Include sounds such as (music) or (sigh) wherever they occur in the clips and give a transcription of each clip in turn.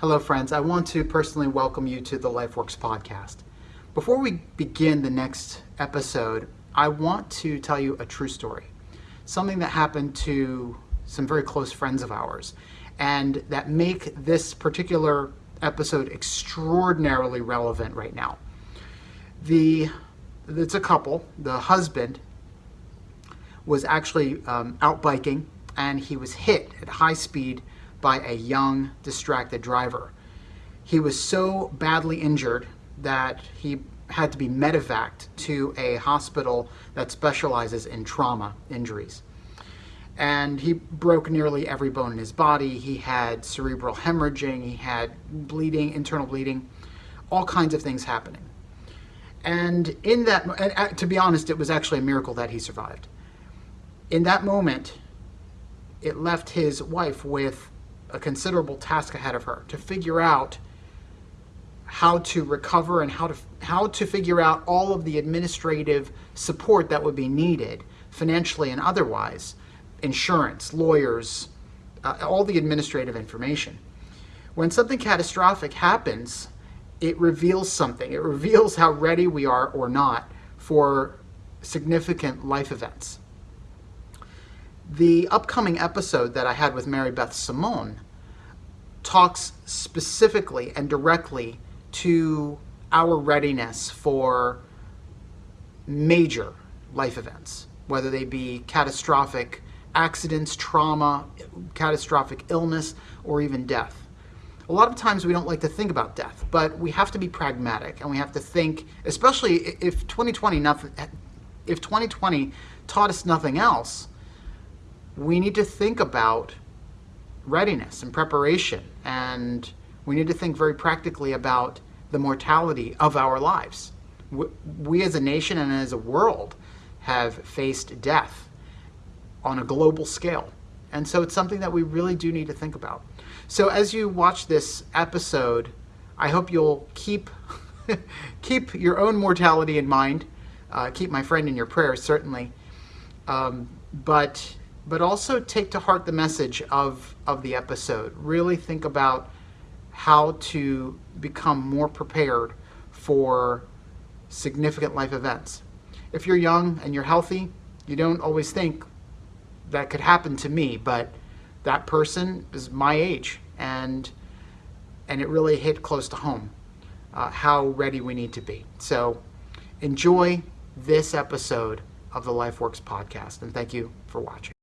Hello, friends. I want to personally welcome you to the LifeWorks podcast. Before we begin the next episode, I want to tell you a true story. Something that happened to some very close friends of ours, and that make this particular episode extraordinarily relevant right now. The it's a couple. The husband was actually um, out biking, and he was hit at high speed by a young, distracted driver. He was so badly injured that he had to be medevaced to a hospital that specializes in trauma injuries. And he broke nearly every bone in his body. He had cerebral hemorrhaging, he had bleeding, internal bleeding, all kinds of things happening. And in that, uh, to be honest, it was actually a miracle that he survived. In that moment, it left his wife with a considerable task ahead of her to figure out how to recover and how to how to figure out all of the administrative support that would be needed financially and otherwise insurance lawyers uh, all the administrative information. When something catastrophic happens it reveals something. It reveals how ready we are or not for significant life events. The upcoming episode that I had with Mary Beth Simone talks specifically and directly to our readiness for major life events, whether they be catastrophic accidents, trauma, catastrophic illness, or even death. A lot of times we don't like to think about death, but we have to be pragmatic and we have to think, especially if 2020 nothing, if 2020 taught us nothing else, we need to think about readiness and preparation. And we need to think very practically about the mortality of our lives. We as a nation and as a world have faced death on a global scale. And so it's something that we really do need to think about. So as you watch this episode, I hope you'll keep (laughs) keep your own mortality in mind. Uh, keep my friend in your prayers, certainly. Um, but but also take to heart the message of, of the episode. Really think about how to become more prepared for significant life events. If you're young and you're healthy, you don't always think that could happen to me, but that person is my age and and it really hit close to home uh, how ready we need to be. So enjoy this episode of the LifeWorks podcast and thank you for watching.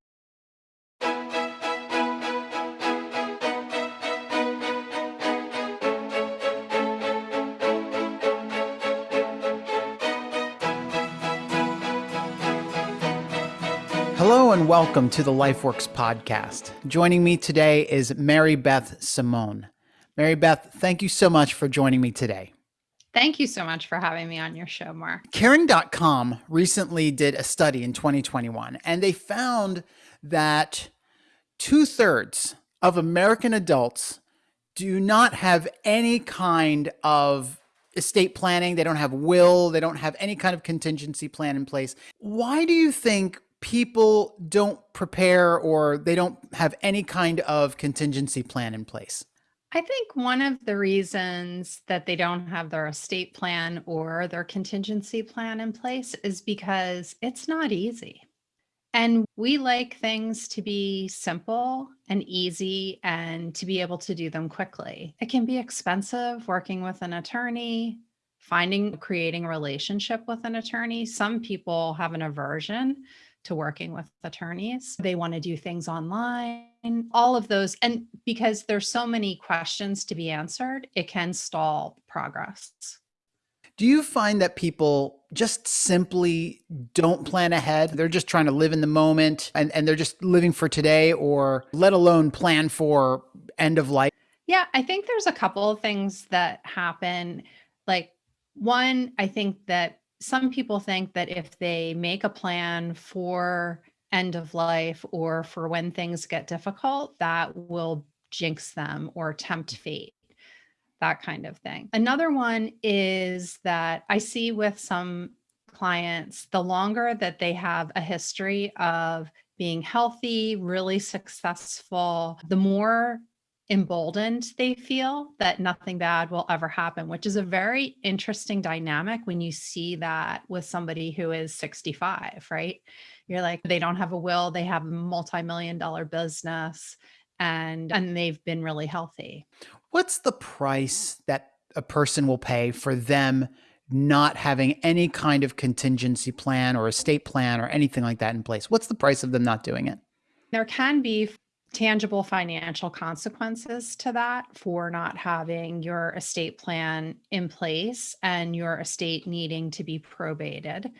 And welcome to the LifeWorks podcast. Joining me today is Mary Beth Simone. Mary Beth, thank you so much for joining me today. Thank you so much for having me on your show, Mark. Caring.com recently did a study in 2021, and they found that two thirds of American adults do not have any kind of estate planning. They don't have will. They don't have any kind of contingency plan in place. Why do you think people don't prepare or they don't have any kind of contingency plan in place? I think one of the reasons that they don't have their estate plan or their contingency plan in place is because it's not easy. And we like things to be simple and easy and to be able to do them quickly. It can be expensive working with an attorney, finding, creating a relationship with an attorney. Some people have an aversion to working with attorneys. They want to do things online, all of those. And because there's so many questions to be answered, it can stall progress. Do you find that people just simply don't plan ahead? They're just trying to live in the moment and, and they're just living for today or let alone plan for end of life? Yeah, I think there's a couple of things that happen. Like one, I think that some people think that if they make a plan for end of life or for when things get difficult, that will jinx them or tempt mm. fate, that kind of thing. Another one is that I see with some clients, the longer that they have a history of being healthy, really successful, the more emboldened they feel that nothing bad will ever happen, which is a very interesting dynamic when you see that with somebody who is 65, right? You're like, they don't have a will, they have a multi-million dollar business and and they've been really healthy. What's the price that a person will pay for them not having any kind of contingency plan or estate plan or anything like that in place? What's the price of them not doing it? There can be tangible financial consequences to that for not having your estate plan in place and your estate needing to be probated.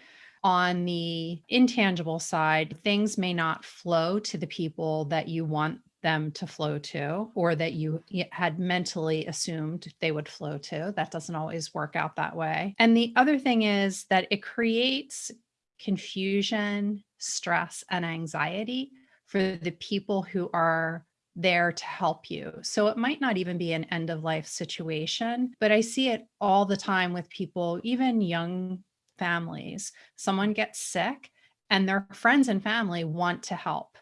On the intangible side, things may not flow to the people that you want them to flow to or that you had mentally assumed they would flow to. That doesn't always work out that way. And the other thing is that it creates confusion, stress, and anxiety for the people who are there to help you. So it might not even be an end of life situation, but I see it all the time with people, even young families. Someone gets sick and their friends and family want to help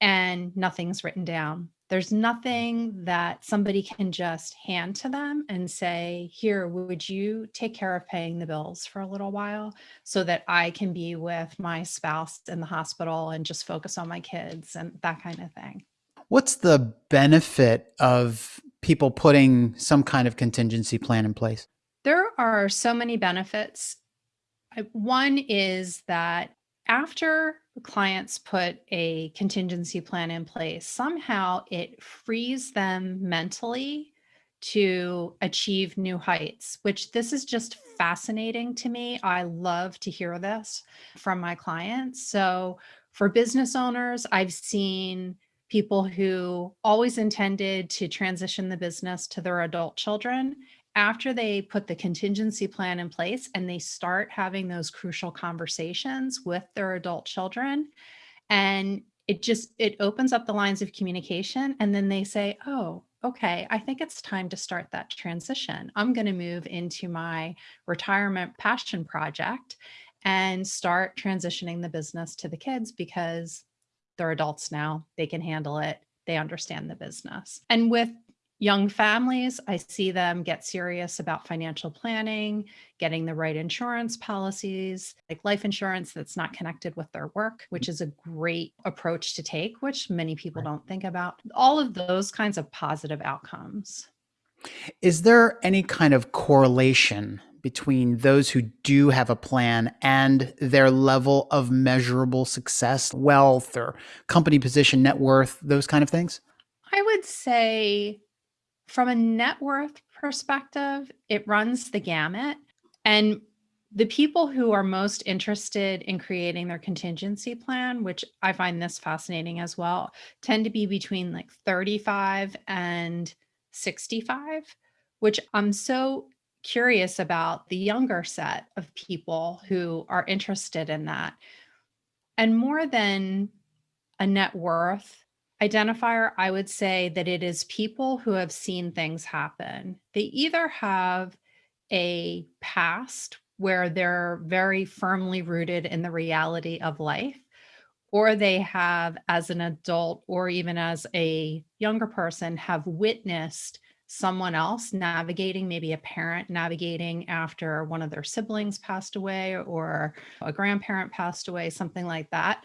and nothing's written down. There's nothing that somebody can just hand to them and say, here, would you take care of paying the bills for a little while so that I can be with my spouse in the hospital and just focus on my kids and that kind of thing. What's the benefit of people putting some kind of contingency plan in place? There are so many benefits. One is that after clients put a contingency plan in place, somehow it frees them mentally to achieve new heights, which this is just fascinating to me. I love to hear this from my clients. So for business owners, I've seen people who always intended to transition the business to their adult children after they put the contingency plan in place and they start having those crucial conversations with their adult children and it just it opens up the lines of communication and then they say oh okay i think it's time to start that transition. I'm going to move into my retirement passion project and start transitioning the business to the kids because they're adults now. They can handle it. They understand the business. And with young families, I see them get serious about financial planning, getting the right insurance policies, like life insurance that's not connected with their work, which is a great approach to take, which many people don't think about. All of those kinds of positive outcomes. Is there any kind of correlation between those who do have a plan and their level of measurable success, wealth, or company position, net worth, those kind of things? I would say from a net worth perspective, it runs the gamut. And the people who are most interested in creating their contingency plan, which I find this fascinating as well, tend to be between like 35 and 65, which I'm so curious about the younger set of people who are interested in that. And more than a net worth, identifier, I would say that it is people who have seen things happen. They either have a past where they're very firmly rooted in the reality of life, or they have, as an adult or even as a younger person, have witnessed someone else navigating, maybe a parent navigating after one of their siblings passed away or a grandparent passed away, something like that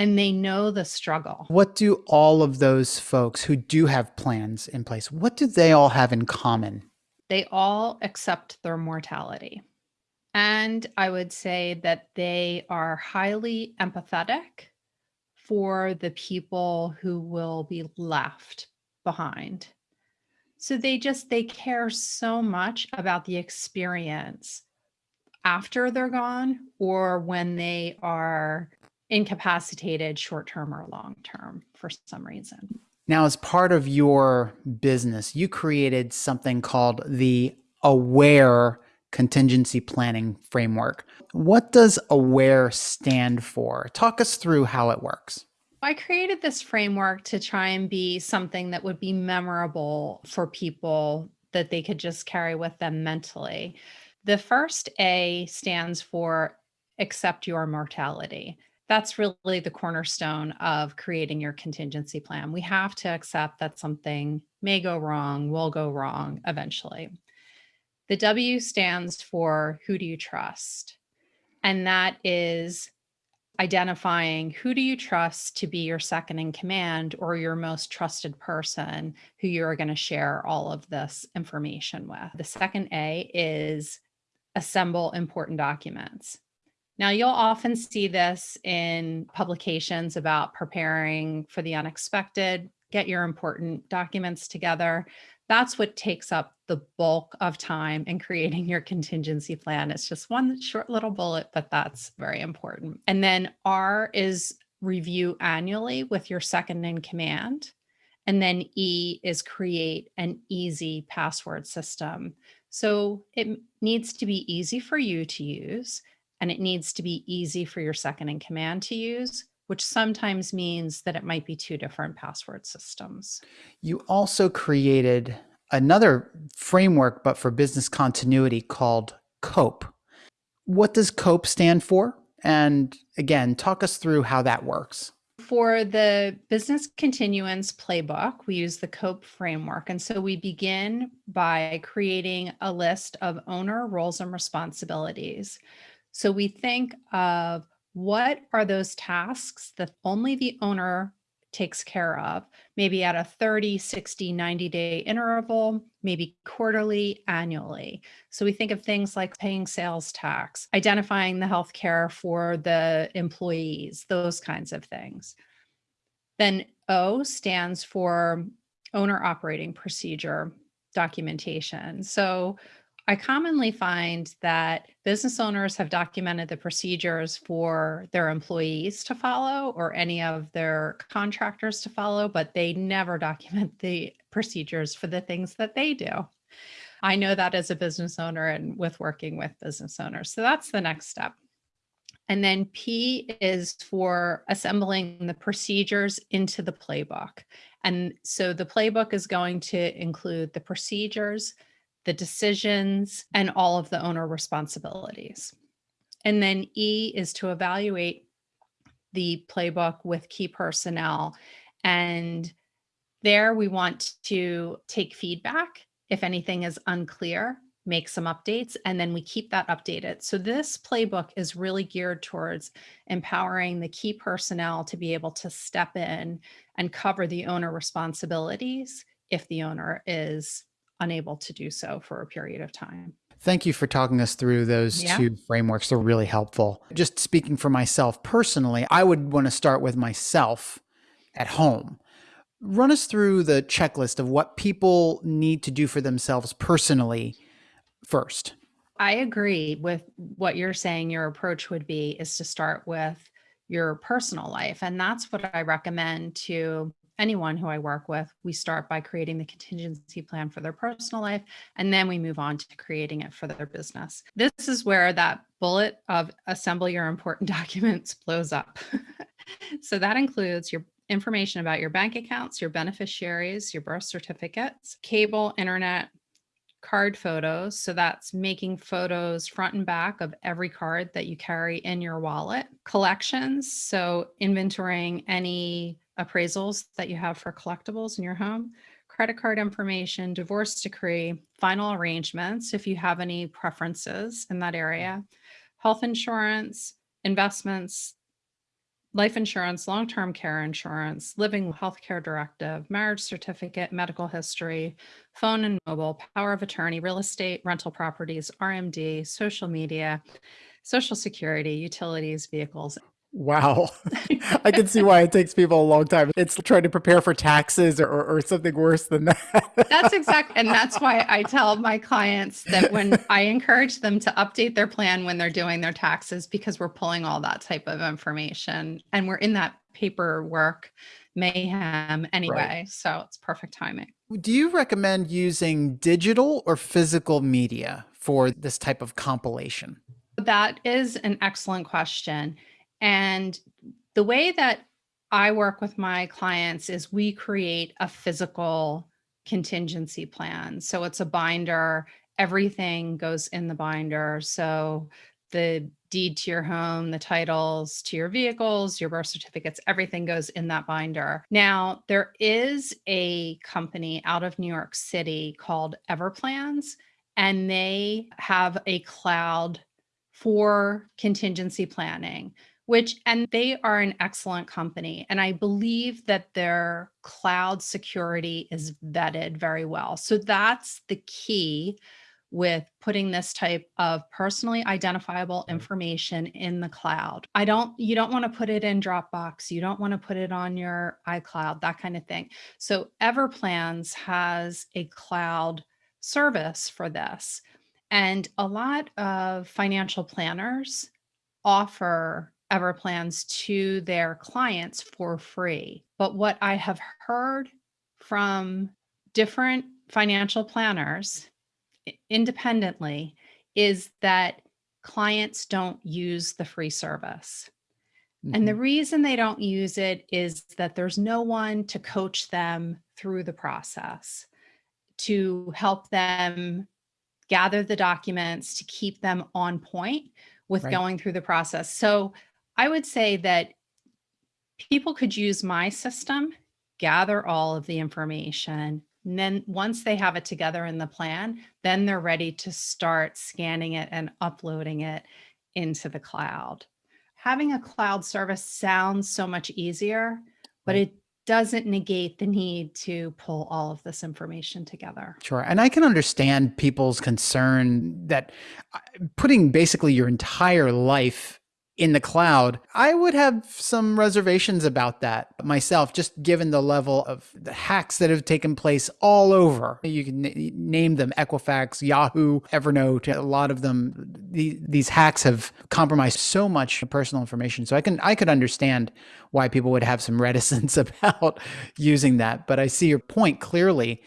and they know the struggle. What do all of those folks who do have plans in place, what do they all have in common? They all accept their mortality. And I would say that they are highly empathetic for the people who will be left behind. So they just, they care so much about the experience after they're gone or when they are incapacitated short term or long term for some reason. Now, as part of your business, you created something called the AWARE contingency planning framework. What does AWARE stand for? Talk us through how it works. I created this framework to try and be something that would be memorable for people that they could just carry with them mentally. The first A stands for accept your mortality that's really the cornerstone of creating your contingency plan. We have to accept that something may go wrong, will go wrong eventually. The W stands for who do you trust? And that is identifying who do you trust to be your second in command or your most trusted person who you're going to share all of this information with. The second A is assemble important documents. Now, you'll often see this in publications about preparing for the unexpected, get your important documents together. That's what takes up the bulk of time in creating your contingency plan. It's just one short little bullet, but that's very important. And then R is review annually with your second in command. And then E is create an easy password system. So it needs to be easy for you to use and it needs to be easy for your second in command to use which sometimes means that it might be two different password systems. You also created another framework, but for business continuity called COPE. What does COPE stand for? And again, talk us through how that works. For the business continuance playbook, we use the COPE framework. And so we begin by creating a list of owner roles and responsibilities. So we think of what are those tasks that only the owner takes care of, maybe at a 30, 60, 90 day interval, maybe quarterly, annually. So we think of things like paying sales tax, identifying the health care for the employees, those kinds of things. Then O stands for owner operating procedure documentation. So I commonly find that business owners have documented the procedures for their employees to follow or any of their contractors to follow, but they never (laughs) document the procedures for the things that they do. I know that as a business owner and with working with business owners. So that's the next step. And then P is for assembling the procedures into the playbook. And so the playbook is going to include the procedures, the decisions, and all of the owner responsibilities. And then E is to evaluate the playbook with key personnel. And there we want to take feedback if anything is unclear, make some updates, and then we keep that updated. So this playbook is really geared towards empowering the key personnel to be able to step in and cover the owner responsibilities if the owner is unable to do so for a period of time. Thank you for talking us through those yeah. two frameworks. They're really helpful. Just speaking for myself personally, I would want to start with myself at home. Run us through the checklist of what people need to do for themselves personally first. I agree with what you're saying. Your approach would be is to start with your personal life. And that's what I recommend to anyone who I work with, we start by creating the contingency plan for their personal life, and then we move on to creating it for their business. This is where that bullet of assemble your important (laughs) documents blows up. (laughs) so that includes your information about your bank accounts, your beneficiaries, your birth certificates, cable, internet, card photos. So that's making photos front and back of every card that you carry in your wallet. Collections, so inventorying any appraisals that you have for collectibles in your home, credit card information, divorce decree, final arrangements, if you have any preferences in that area, health insurance, investments, life insurance, long-term care insurance, living healthcare directive, marriage certificate, medical history, phone and mobile, power of attorney, real estate, rental properties, RMD, social media, social security, utilities, vehicles, Wow. (laughs) I can see why it takes people a long time. It's trying to prepare for taxes or, or something worse than that. that's exactly. (laughs) And that's why I tell my clients that when (laughs) I encourage them to update their plan when they're doing their taxes, because we're pulling all that type of information and we're in that paperwork mayhem anyway. Right. So it's perfect timing. Do you recommend using digital or physical media for this type of compilation? That is an excellent question. And the way that I work with my clients is we create a physical contingency plan. So it's a binder, everything goes in the binder. So the deed to your home, the titles to your vehicles, your birth certificates, everything goes in that binder. Now, there is a company out of New York City called Everplans, and they have a cloud for contingency planning which and they are an excellent company and i believe that their cloud security is vetted very well so that's the key with putting this type of personally identifiable information in the cloud. I don't, you don't want to put it in Dropbox. You don't want to put it on your iCloud, that kind of thing. So Everplans has a cloud service for this. And a lot of financial planners offer Everplans to their clients for free. But what I have heard from different financial planners independently is that clients don't use the free service. Mm -hmm. And the mm-hmm. reason they don't use it is that there's no one to coach them through the process, to help them gather the documents, to keep them on point with right. going through the process. So I would say that people could use my system, gather all of the information, and then once they have it together in the plan, then they're ready to start scanning it and uploading it into the cloud. Having a cloud service sounds so much easier, but it doesn't negate the need to pull all of this information together. Sure. And I can understand people's concern that uh, putting basically your entire life in the cloud, I would have some reservations about that myself, just given the level of the hacks that have taken place all over. You can name them Equifax, Yahoo, Evernote, a lot of them. these hacks have compromised so much personal information. So I can I could understand why people would have some (laughs) reticence about using that. But I see your point clearly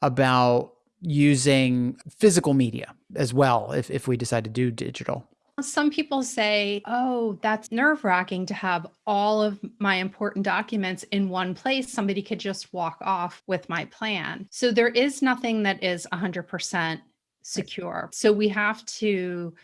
about using physical media as well if, if we decide to do digital. Some people say, oh, that's nerve wracking to have all of my important documents in one place. Somebody could just walk off with my plan. So there is nothing that is 100% secure. So we have to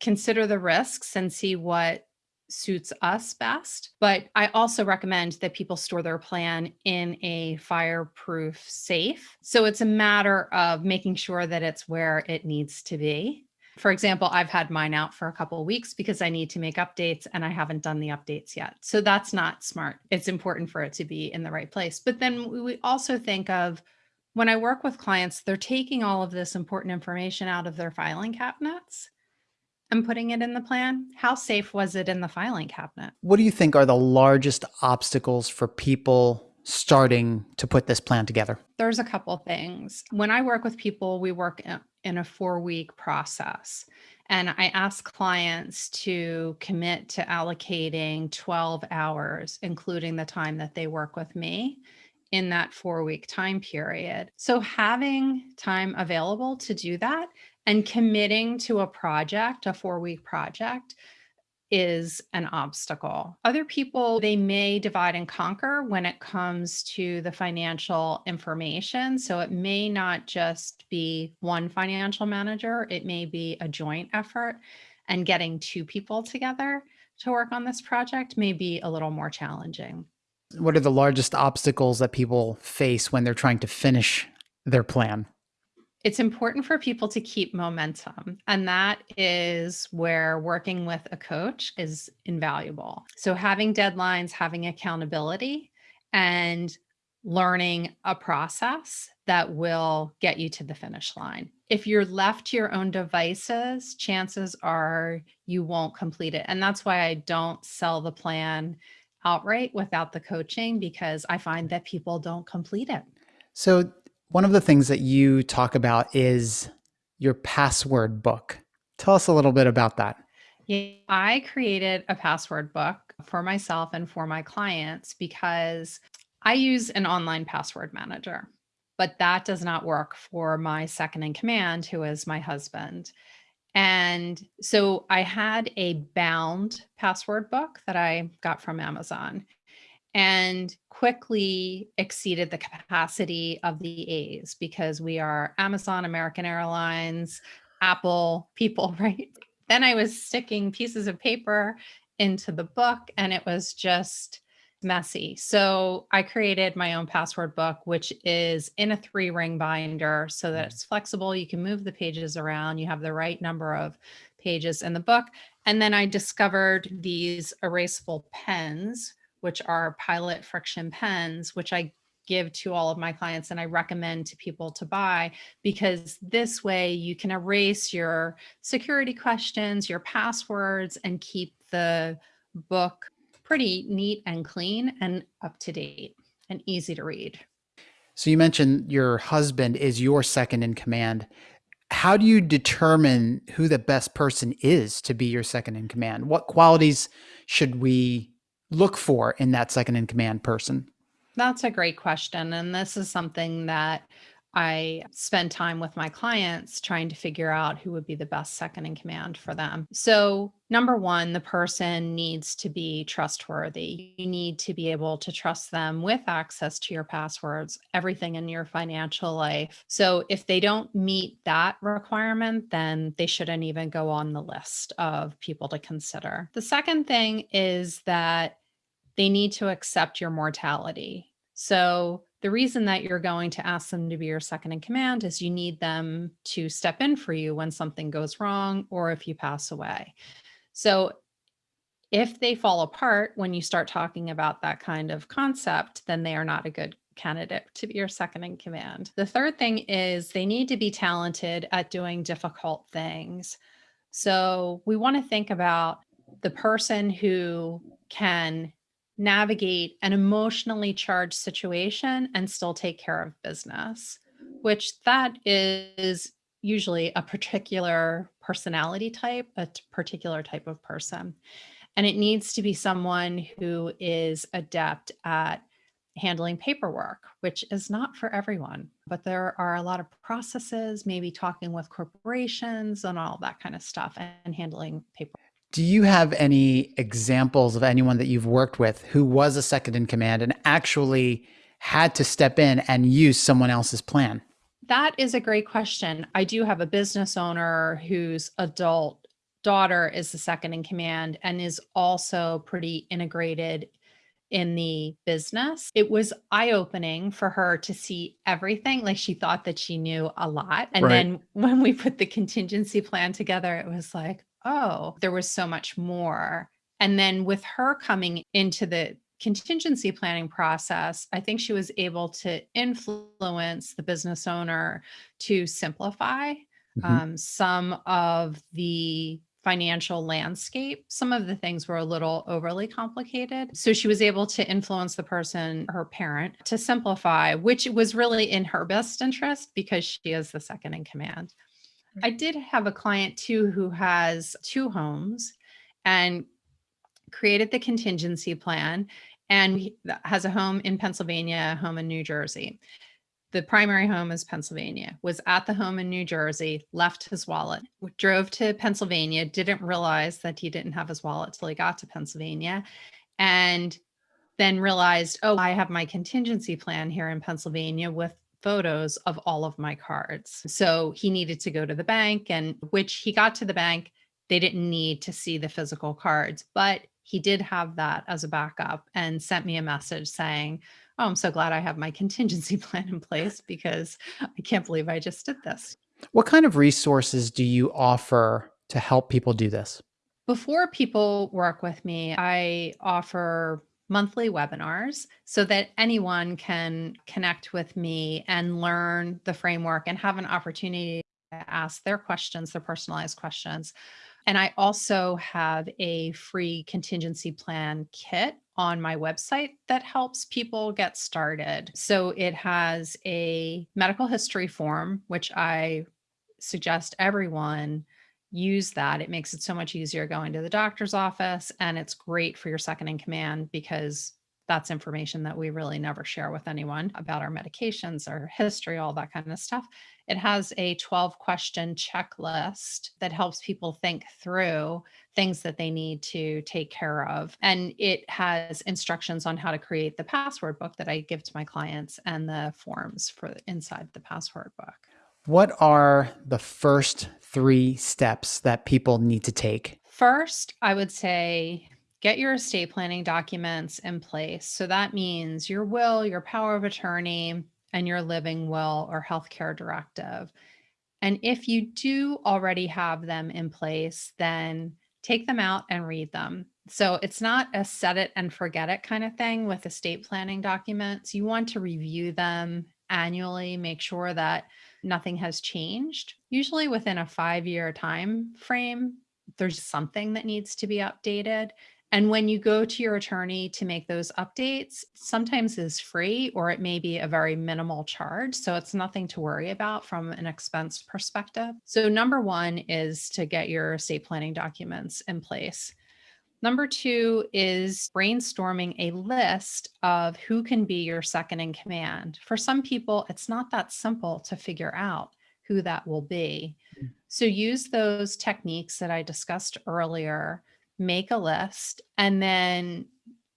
consider the risks and see what suits us best. But I also recommend that people store their plan in a fireproof safe. So it's a matter of making sure that it's where it needs to be. For example, I've had mine out for a couple weeks because I need to make updates and I haven't done the updates yet. So that's not smart. It's important for it to be in the right place. But then we also think of when I work with clients, they're taking all of this important information out of their filing cabinets and putting it in the plan. How safe was it in the filing cabinet? What do you think are the largest obstacles for people starting to put this plan together? There's a couple things. When I work with people, we work in a four week process. And I ask clients to commit to allocating 12 hours, including the time that they work with me in that four week time period. So having time available to do that and committing to a project, a four week project, is an obstacle. Other people, they may divide and conquer when it comes to the financial information. So it may not just be one financial manager, it may be a joint effort and getting two people together to work on this project may be a little more challenging. What are the largest obstacles that people face when they're trying to finish their plan? It's important for people to keep momentum. And that is where working with a coach is invaluable. So having deadlines, having accountability, and learning a process that will get you to the finish line. If you're left to your own devices, chances are you won't complete it. And that's why I don't sell the plan outright without the coaching because I find that people don't complete it. So one of the things that you talk about is your password book. Tell us a little bit about that. Yeah, I created a password book for myself and for my clients because I use an online password manager, but that does not work for my second in command, who is my husband. And so I had a bound password book that I got from Amazon and quickly exceeded the capacity of the A's because we are Amazon, American Airlines, Apple people, (laughs) right? Then I was sticking pieces of paper into the book and it was just messy. So I created my own password book, which is in a three ring binder so that mm. it's flexible. You can move the pages around. You have the right number of pages in the book. And then I discovered these erasable pens, which are Pilot friction pens, which I give to all of my clients and I recommend to people to buy because this way you can erase your security questions, your passwords, and keep the book pretty neat and clean and up to date and easy to read. So you mentioned your husband is your second in command. How do you determine who the best person is to be your second in command? What qualities should we look for in that second in command person? That's a great question. And this is something that I spend time with my clients trying to figure out who would be the best second in command for them. So, number one, the person needs to be trustworthy. You need to be able to trust them with access to your passwords, everything in your financial life. So, if they don't meet that requirement, then they shouldn't even go on the list of people to consider. The second thing is that they need to accept your mortality. So, the reason that you're going to ask them to be your second in command is you need them to step in for you when something goes wrong or if you pass away. So if they fall apart when you start talking about that kind of concept, then they are not a good candidate to be your second in command. The third thing is they need to be talented at doing difficult things. So we want to think about the person who can navigate an emotionally charged situation and still take care of business, which that is usually a particular personality type, a particular type of person. And it needs to be someone who is adept at handling paperwork, which is not for everyone, but there are a lot of processes, maybe talking with corporations and all that kind of stuff and handling paperwork. Do you have any examples of anyone that you've worked with who was a second in command and actually had to step in and use someone else's plan? That is a great question. I do have a business owner whose adult daughter is the second in command and is also pretty integrated in the business. It was eye opening for her to see everything. Like she thought that she knew a lot. And right. then when we put the contingency plan together, it was like, oh, there was so much more. And then with her coming into the contingency planning process, I think she was able to influence the business owner to simplify mm-hmm. um, some of the financial landscape. Some of the things were a little overly complicated. So she was able to influence the person, her parent, to simplify, which was really in her best interest because she is the second in command. I did have a client too who has two homes and created the contingency plan and has a home in Pennsylvania, a home in New Jersey. The primary home is Pennsylvania, was at the home in New Jersey, left his wallet, drove to Pennsylvania, didn't realize that he didn't have his wallet till he got to Pennsylvania, and then realized, oh, I have my contingency plan here in Pennsylvania with photos of all of my cards. So he needed to go to the bank and which he got to the bank, they didn't need to see the physical cards, but he did have that as a backup and sent me a message saying, Oh, I'm so glad I have my (laughs) contingency plan in place because I can't believe I just did this. What kind of resources do you offer to help people do this? Before people work with me, I offer monthly webinars so that anyone can connect with me and learn the framework and have an opportunity to ask their questions, their personalized questions. And I also have a free contingency plan kit on my website that helps people get started. So it has a medical history form, which I suggest everyone use that. It makes it so much easier going to the doctor's office and it's great for your second in command because that's information that we really never share with anyone about our medications, our history, all that kind of stuff. It has a 12 question checklist that helps people think through things that they need to take care of. And it has instructions on how to create the password book that I give to my clients and the forms for inside the password book. What are the first three steps that people need to take? First, I would say get your estate planning documents in place. So that means your will, your power of attorney, and your living will or healthcare directive. And if you do already have them in place, then take them out and read them. So it's not a set it and forget it kind of thing with estate planning documents. You want to review them annually, make sure that nothing has changed. Usually within a 5-year time frame, there's something that needs to be updated. And when you go to your attorney to make those updates, sometimes is free or it may be a very minimal charge. So it's nothing to worry about from an expense perspective. So number one is to get your estate planning documents in place. Number two is brainstorming a list of who can be your second in command. For some people, it's not that simple to figure out who that will be. Mm. So use those techniques that I discussed earlier, make a list, and then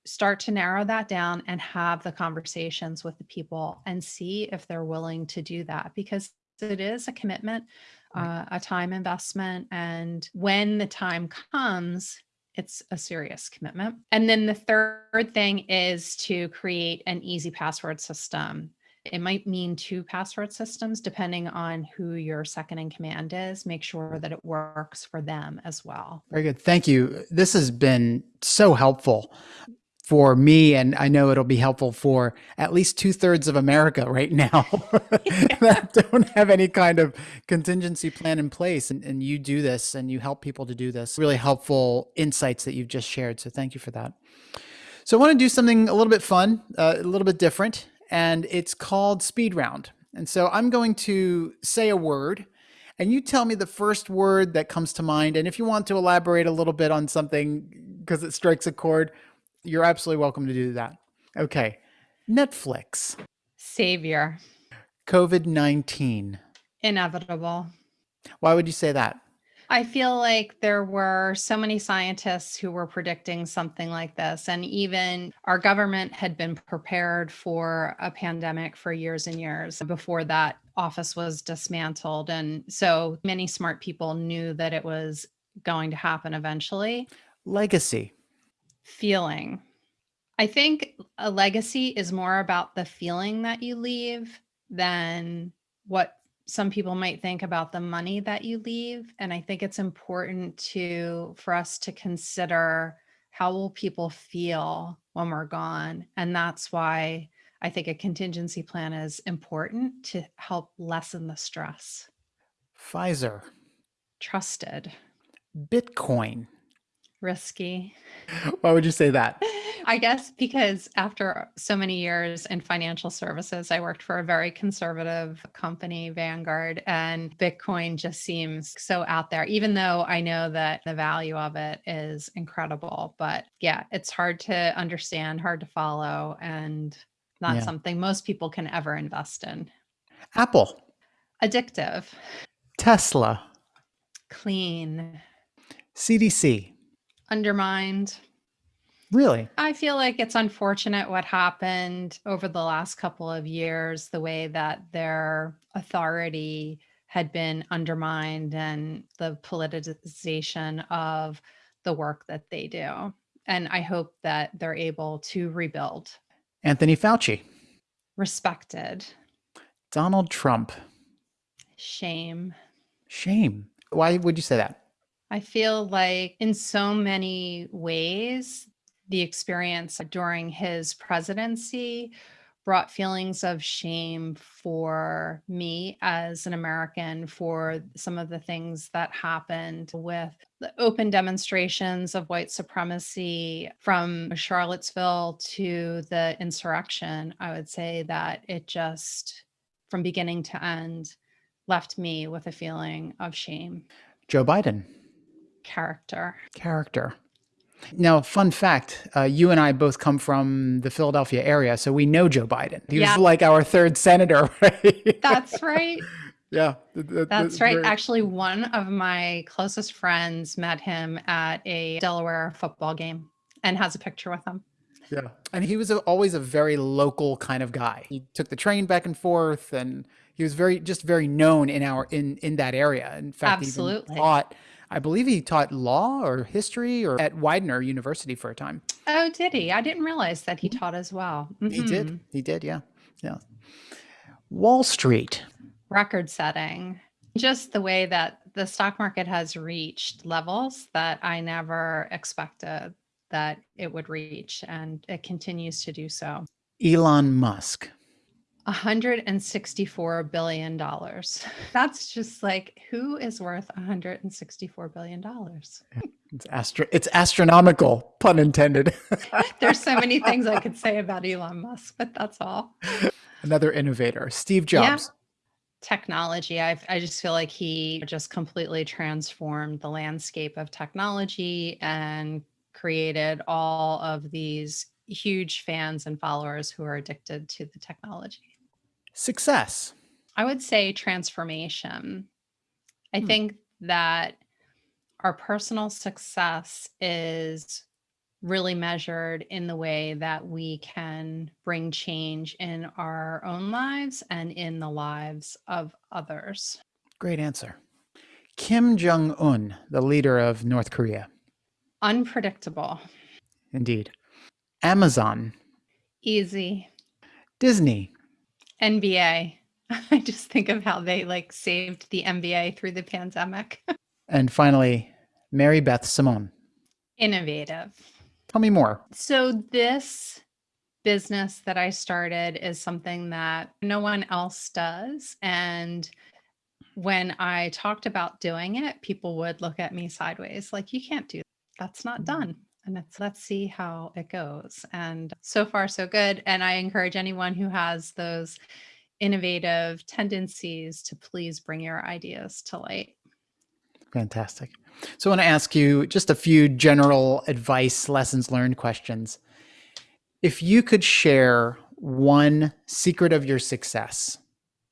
start to narrow that down and have the conversations with the people and see if they're willing to do that because it is a commitment, uh, a time investment. And when the time comes, it's a serious commitment. And then the third thing is to create an easy password system. It might mean two password systems depending on who your second in command is. Make sure that it works for them as well. Very good. Thank you. This has been so helpful for me, and I know it'll be helpful for at least two thirds of America right now (laughs) that don't have any kind of contingency plan in place. And, and you do this and you help people to do this. Really helpful insights that you've just shared. So thank you for that. So I want to do something a little bit fun, uh, a little bit different, and it's called speed round. And so I'm going to say a word and you tell me the first word that comes to mind. And if you want to elaborate a little bit on something because it strikes a chord, you're absolutely welcome to do that. Okay. Netflix. Savior. COVID 19. Inevitable. Why would you say that? I feel like there were so many scientists who were predicting something like this. And even our government had been prepared for a pandemic for years and years before that office was dismantled. And so many smart people knew that it was going to happen eventually. Legacy feeling. I think a legacy is more about the feeling that you leave than what some people might think about the money that you leave. And I think it's important to for us to consider how will people feel when we're gone. And that's why I think a contingency plan is important to help lessen the stress. Pfizer. Trusted. Bitcoin. Risky. Why would you say that? (laughs) I guess because after so many years in financial services, I worked for a very conservative company, Vanguard, and Bitcoin just seems so out there, even though I know that the value of it is incredible. But yeah, it's hard to understand, hard to follow, and not yeah. something most people can ever invest in. Apple. Addictive. Tesla. Clean. CDC undermined. Really? I feel like it's unfortunate what happened over the last couple of years, the way that their authority had been undermined and the politicization of the work that they do. And I hope that they're able to rebuild. Anthony Fauci. Respected. Donald Trump. Shame. Shame. Why would you say that? I feel like in so many ways, the experience during his presidency brought feelings of shame for me as an American for some of the things that happened with the open demonstrations of white supremacy from Charlottesville to the insurrection. I would say that it just, from beginning to end, left me with a feeling of shame. Joe Biden character. Character. Now, fun fact, uh, you and I both come from the Philadelphia area, so we know Joe Biden. He yeah. was like our third senator, (laughs) right? That's right. yeah. That's right. Very... Actually, one of my closest friends met him at a Delaware football game and has a picture with him. Yeah. And he was a, always a very local kind of guy. He took the train back and forth and he was very just very known in our in in that area. In fact, Absolutely. he even taught I believe he taught law or history or at Widener University for a time. Oh, did he? I didn't realize that he mm-hmm. taught as well. He did. Mm-hmm. He did, yeah. Yeah. Wall Street. Record setting. Just the way that the stock market has reached levels that I never expected that it would reach, and it continues to do so. Elon Musk. $164 billion. (laughs) That's just like, who is worth $164 billion? It's, astro- it's astronomical, pun intended. (laughs) There's so many things I could say about Elon Musk, but that's all. Another innovator, Steve Jobs. Yeah. Technology. I I just feel like he just completely transformed the landscape of technology and created all of these huge fans and followers who are addicted to the technology. Success. I would say transformation. I hmm. think that our personal success is really measured in the way that we can bring change in our own lives and in the lives of others. Great answer. Kim Jong un, the leader of North Korea. Unpredictable. Indeed. Amazon. Easy. Disney. NBA. (laughs) I just think of how they like saved the NBA through the pandemic. (laughs) and finally, Mary Beth Simone. Innovative. Tell me more. So, this business that I started is something that no one else does. And when I talked about doing it, people would look at me sideways like, you can't do that. That's not mm-hmm. done. And it's let's see how it goes. And so far, so good. And I encourage anyone who has those innovative tendencies to please bring your ideas to light. Fantastic. So I want to ask you just a few general advice, lessons learned questions. If you could share one secret of your success,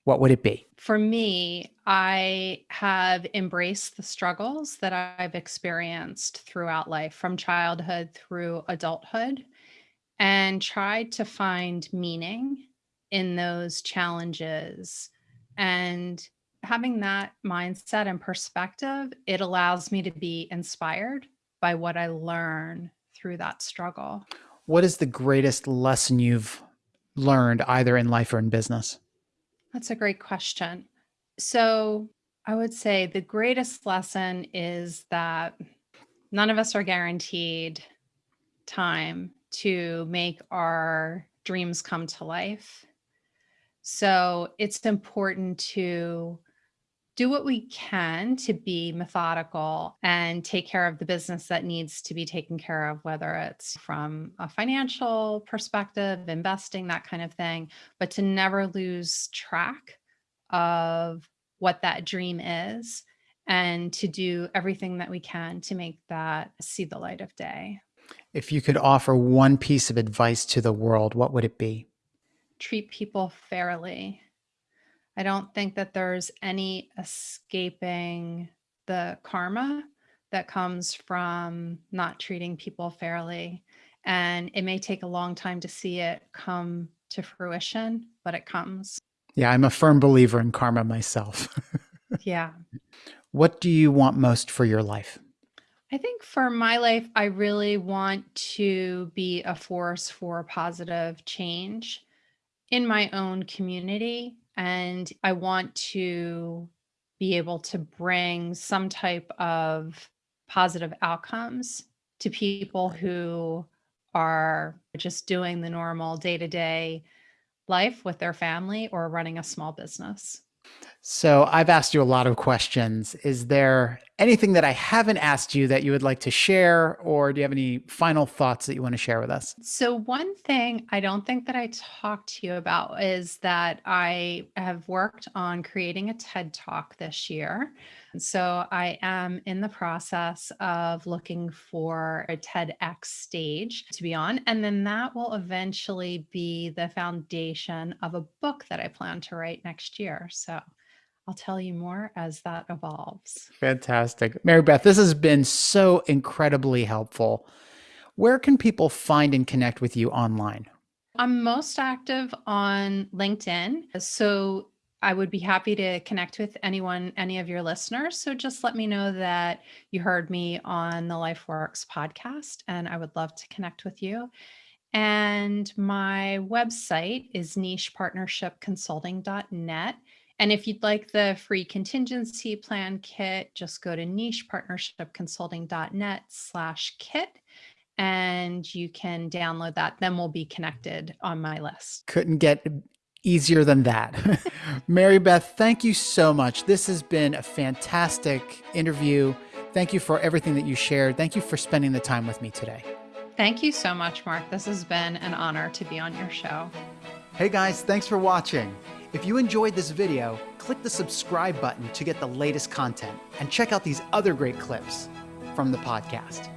what would it be? For me, I have embraced the struggles that I've experienced throughout life, from childhood through adulthood, and tried to find meaning in those challenges. And having that mindset and perspective, it allows me to be inspired by what I learn through that struggle. What is the greatest lesson you've learned either in life or in business? That's a great question. So, I would say the greatest lesson is that none of us are guaranteed time to make our dreams come to life. So, it's important to do what we can to be methodical and take care of the business that needs to be taken care of, whether it's from a financial perspective, investing, that kind of thing, but to never lose track of what that dream is and to do everything that we can to make that see the light of day. If you could offer one piece of advice to the world, what would it be? Treat people fairly I don't think that there's any escaping the karma that comes from not treating people fairly. And it may take a long time to see it come to fruition, but it comes. Yeah, I'm a firm believer in karma myself. (laughs) yeah. What do you want most for your life? I think for my life, I really want to be a force for positive change in my own community and I want to be able to bring some type of positive outcomes to people who are just doing the normal day to day life with their family or running a small business. So I've asked you a lot of questions. Is there anything that I haven't asked you that you would like to share, or do you have any final thoughts that you want to share with us? So, one thing I don't think that I talked to you about is that I have worked on creating a TED Talk this year. So, I am in the process of looking for a TEDx stage to be on. And then that will eventually be the foundation of a book that I plan to write next year. So, I'll tell you more as that evolves. Fantastic. Mary Beth, this has been so incredibly helpful. Where can people find and connect with you online? I'm most active on LinkedIn. So I would be happy to connect with anyone, any of your listeners. So just let me know that you heard me on the LifeWorks podcast, and I would love to connect with you. And my website is nichepartnershipconsulting.net. And if you'd like the free contingency plan kit, just go to nichepartnershipconsulting.net slash kit and you can download that. Then we'll be connected on my list. Couldn't get easier than that. (laughs) Mary Beth, thank you so much. This has been a fantastic interview. Thank you for everything that you shared. Thank you for spending the time with me today. Thank you so much, Mark. This has been an honor to be on your show. Hey guys, thanks for watching. If you enjoyed this video, click the subscribe button to get the latest content and check out these other great clips from the podcast.